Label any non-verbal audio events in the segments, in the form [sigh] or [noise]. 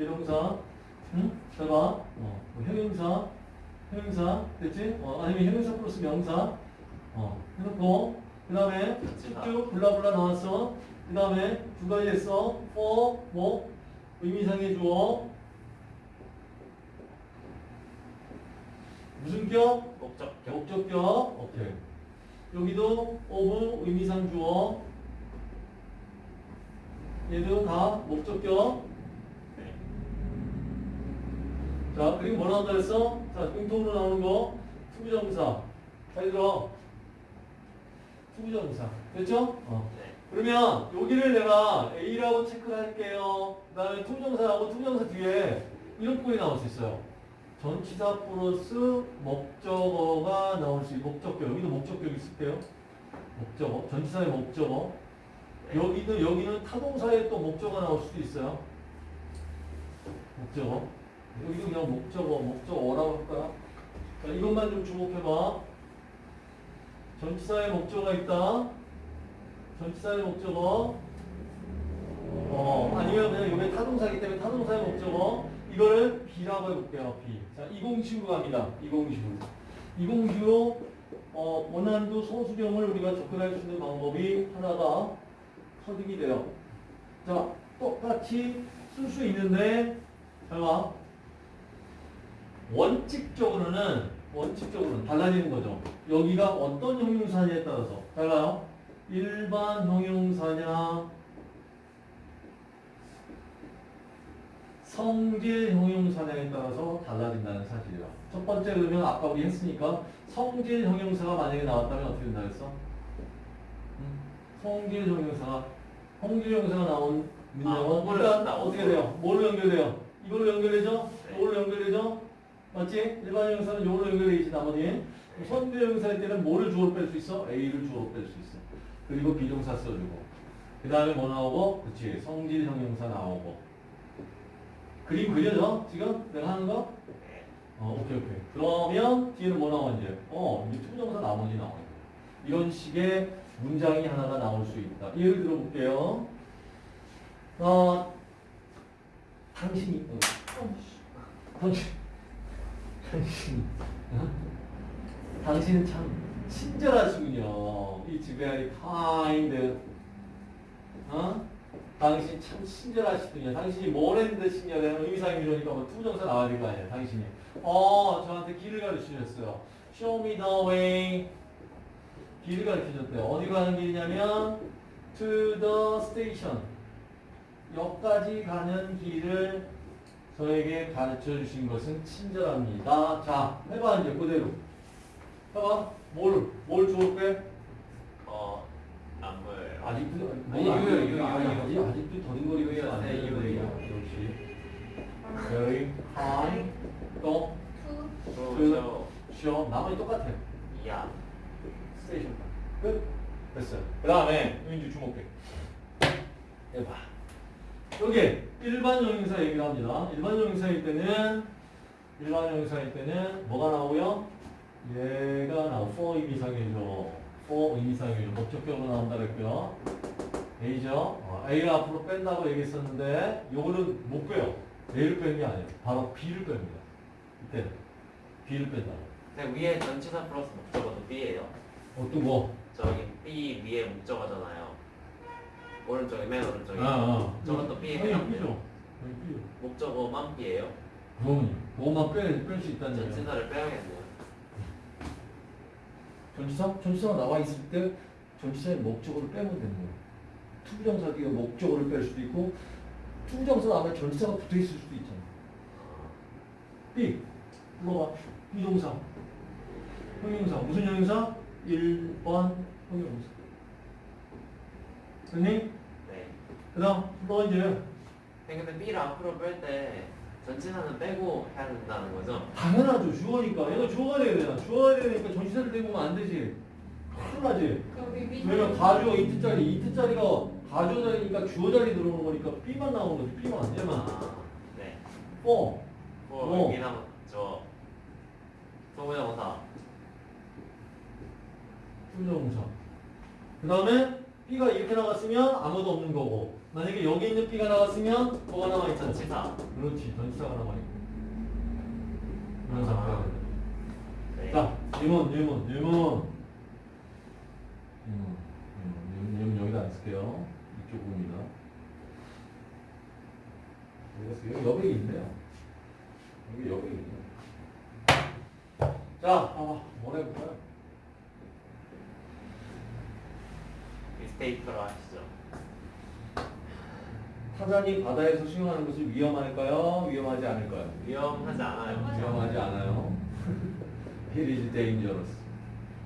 비동사. 응? 잘 봐. 어, 뭐 형용사. 형용사. 됐지? 어, 아니면 형용사 플러스 명사. 어, 해놓고, 그 다음에. 쭉쭉 블라블라 나왔어. 그 다음에 두 가지 했어. for, 뭐, 의미상의 주어. 무슨 격? 목적격. 목적격. 오케이. 여기도 of 의미상 주어. 얘도 다 목적격. 네. 자, 그리고 뭐 나온다 그랬어? 자, 공통으로 나오는 거. to부정사. 잘 들어. to부정사. 됐죠? 어. 네. 그러면 여기를 내가 A라고 체크를 할게요. 그 다음에 to부정사하고 to부정사 뒤에 이런 꼴이 나올 수 있어요. 전치사 플러스 목적어가 나올 수 있고, 목적격. 여기도 목적격 있을게요. 목적어. 전치사의 목적어. 네. 여기는, 여기는 타동사에 또 목적어가 나올 수도 있어요. 목적어. 여기도 그냥 목적어, 목적어라고 할까요? 자, 이것만 좀 주목해봐. 전치사의 목적어가 있다. 전치사의 목적어. 어, 아니면 그냥 이게 타동사이기 때문에 타동사의 목적어. 이거를 B라고 해볼게요, B. 자, 이공식으로 갑니다. 이공식으로. 이공식으로, 어, 원한도 소수령을 우리가 접근할 수 있는 방법이 하나가 터득이 돼요. 자, 똑같이 쓸 수 있는데, 잘 봐. 원칙적으로는, 원칙적으로는 달라지는 거죠. 여기가 어떤 형용사냐에 따라서. 달라요. 일반 형용사냐, 성질 형용사냐에 따라서 달라진다는 사실이야. 첫 번째 그러면 아까 우리 했으니까 성질 형용사가 만약에 나왔다면 어떻게 된다 그랬어? 음, 성질 형용사가 성질 형용사가 나온 아, 뭐를 일단 나오고. 어떻게 돼요? 뭘로 연결돼요? 이걸로 연결되죠? 네. 이걸로 연결되죠? 맞지? 일반 형용사는 이걸로 연결되지 나머지 성질 형용사일 때는 뭐를 주어로 뺄 수 있어? A를 주어로 뺄 수 있어. 그리고 비동사 써주고 그 다음에 뭐 나오고? 그치 성질 형용사 나오고 그림 그려져? 지금 내가 하는 거? 네. 어, 오케이, 오케이. 그러면 뒤에는 뭐 나와, 이제? 어, 이제 to부정사 나머지 나와요. 이런 식의 문장이 하나가 나올 수 있다. 예를 들어볼게요. 어, 당신이, 어, 당신, 당신, 어? 당신은 참 친절하시군요. It's very kind. 어? 당신 참 친절하시군요. 당신이 뭘 했는데 친절해요? 의미상이 이러니까 뭐 to부정사 나와야 될 거 아니에요. 당신이. 어, 저한테 길을 가르치셨어요. Show me the way. 길을 가르쳐줬대요. 어디로 가는 길이냐면 to the station. 역까지 가는 길을 저에게 가르쳐 주신 것은 친절합니다. 자, 해봐 이제 그대로. 해봐. 뭘, 뭘 빼? 어, 안 보여요. 아직도 아니, 뭐, 이거요, 아직- 이거, 이거. 아직도 더듬거리고 있어 안 네, 돼. 이거, 이거. 역시 very high 또 저, 그- 저, show 나머지 똑같아 야. 스테이션 끝 됐어요 그 다음에 윤주 주목해 해봐 여기 일반 형용사 얘기를 합니다. 일반 형용사일 때는 일반 형용사일 때는 뭐가 나오고요? 얘가 나오 for 의미상이죠 for 의미상이죠 목적격으로 나온다 그랬고요. A죠. 어, A를 앞으로 뺀다고 얘기했었는데 요거는 못 빼요. A를 빼는 게 아니에요. 바로 B를 뺍니다. 이때는. B를 뺀다 근데 위에 전치사 플러스 목적어도 B예요. 어떤 거? 저기 B 위에 목적어잖아요. 오른쪽에 맨 오른쪽에. 아, 아. 저것도 B에 당연히 해당돼요. B죠. 당연히 B죠. 목적어만 B예요. 그럼 그것만 빼, 뺄수 있다는 얘기야. 전치사를 빼야겠네요. 전치사? 전치사가 나와 있을 때 전치사의 목적어를 빼면 되는 거야. 투부정사 뒤에 목적어를 뺄 수도 있고 투부정사 다음에 전치사가 붙어 있을 수도 있잖아. B. 물어봐. 비동사. 형용사. 무슨 형용사? 1번 형용사. 네. 그 다음, 너 이제 아니, 근데 B를 앞으로 뺄 때 전치사는 빼고 해야 된다는 거죠? 당연하죠. 주어니까. 얘가 주어가 돼야 되잖아. 주어가 돼야 되니까 전치사를 떼고 오면 안 되지. 큰일 나지. 왜냐면 가주어 이트짜리, 이트짜리가 가주어 자리니까 주어 자리 들어오는 거니까 B만 나오는 거지. B만. 얘만. 아, 네. 어. 뭐 어. 의미나 저 소모자모사 투정사. 그 다음에 B가 이렇게 나갔으면 아무도 없는 거고. 만약에 여기 있는 B가 나왔으면 뭐가 나와 있잖아. 전치사. 그렇지. 전치사가 나와 있고. 이런 상태가 돼. 네. 자, 질문, 질문, 질문. 질문, 질문, 질문 여기다 안 쓸게요. 이쪽. 여기가 여기 여백이 있네요. 여기 여백이 있네요. 자, 봐봐. 뭘 해볼까요? 미스테이크로 하시죠. 타잔이 바다에서 수영하는 것이 위험할까요? 위험하지 않을까요? 위험하지 않아요. 위험하지 않아요. [laughs] It is dangerous.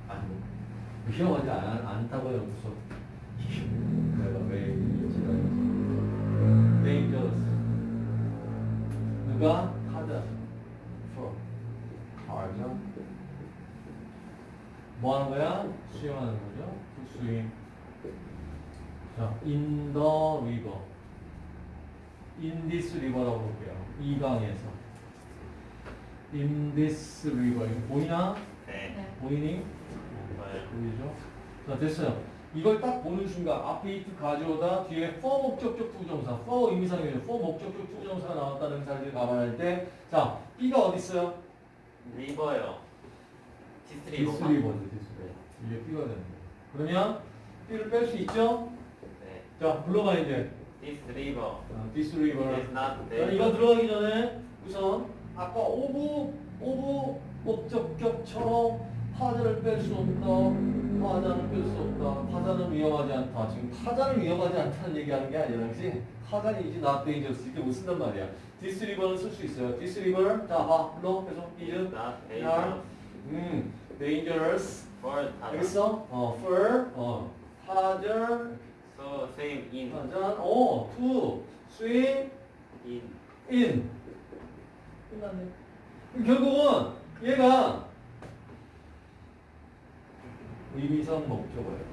아니, 위험하지 않, 않다고 여기서 [laughs] 내가 왜 지랄이지? dangerous. 누가? 타자. for. 타자. 뭐 하는 거야? 수영하는 거죠? swim. 자, in the river. in this river라고 볼게요. 이 강에서. in this river. 이거 보이나? 네. 보이니? 네. 보이죠? 자, 됐어요. 이걸 딱 보는 순간 앞에 it 가져오다 뒤에 for 목적격 부정사, for 의미상이에요. for 목적격 부정사가 나왔다는 사실을 감안할 때, 자, B가 어디 있어요? river요. 디스 this 리버가? river죠, this river. 이게 B가 되는 거예요. 그러면 B를 뺄 수 있죠? 네. 자, 불러봐 이제. this river. 자, this river. is not 자, the 이거 들어가기 전에 우선 아까 of of 목적격처럼 타자를 뺄 수 없다. 타자는 뺄 수 없다. 타자는 위험하지 않다. 지금 타자는 위험하지 않다는 얘기하는 게 아니라 그지? 타자는 이제 not dangerous 이렇게 못 쓴단 말이야. this river는 쓸 수 있어요. this river 자, 봐. 불러. 계속 is not dangerous 음, dangerous for 타자. 알겠어? 어, for 어, same in 타자 어, to swim in in 끝났네. 결국은 얘가 의미상 목적어예요.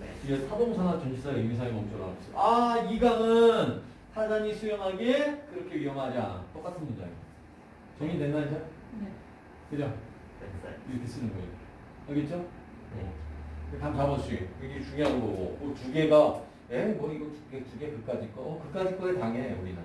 네. 뒤에 사동사나 전치사의 의미상의 목적어라고 했어. 아, 이 강은 타잔이 수영하기에 그렇게 위험하지 않아. 똑같은 문장이야. 정리됐나 이제? 네. 그죠? 이렇게 쓰는 거예요. 알겠죠? 네. 감 잡아주기. 이게 중요한 거고. 그두 개가, 에? 뭐 이거 두 개, 두 개, 그까짓 거. 어, 그까짓 거에 당해, 우리는.